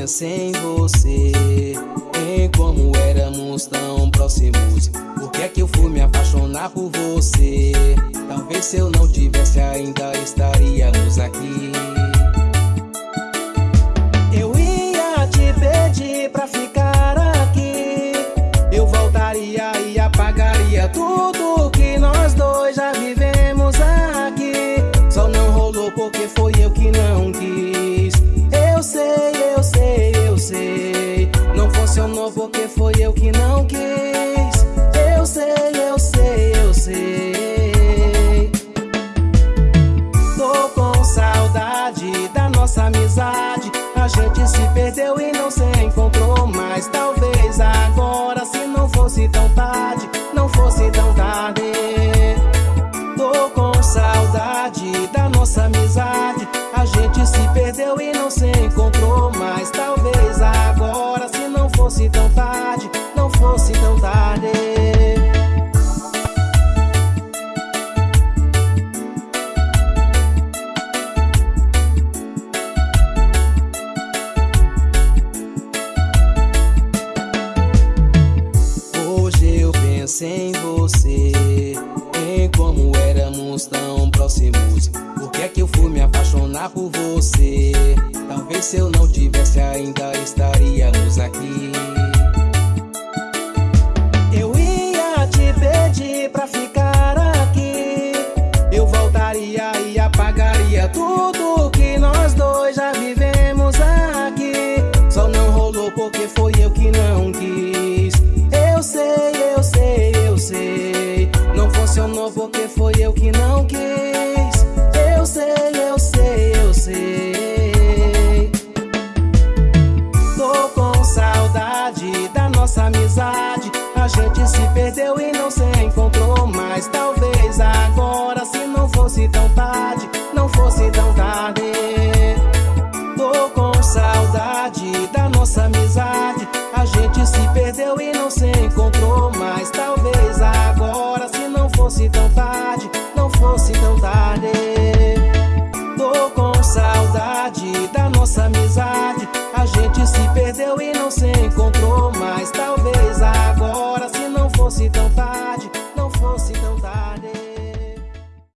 pensei em você. Em como éramos tão próximos? Por que é que eu fui me apaixonar por você? Talvez se eu não tivesse ainda estaríamos aqui. Eu ia te pedir pra ficar aqui. Eu voltaria e apagaria tudo porque foi eu que não quis. Eu sei, eu sei, eu sei você. Em como éramos tão próximos? Por que é que eu fui me apaixonar por você? Talvez se eu não tivesse ainda estaríamos aqui. Eu ia te pedir pra ficar aqui. Eu voltaria e apagaria tudo decepcionou porque foi eu que não quis. Eu sei, eu sei, eu sei. Tô com saudade da nossa amizade. A gente se perdeu e não se encontrou mais. Talvez agora, se não fosse tão tarde, não fosse tão tarde. Tô com saudade da nossa amizade. A gente se perdeu e não se encontrou mais. Talvez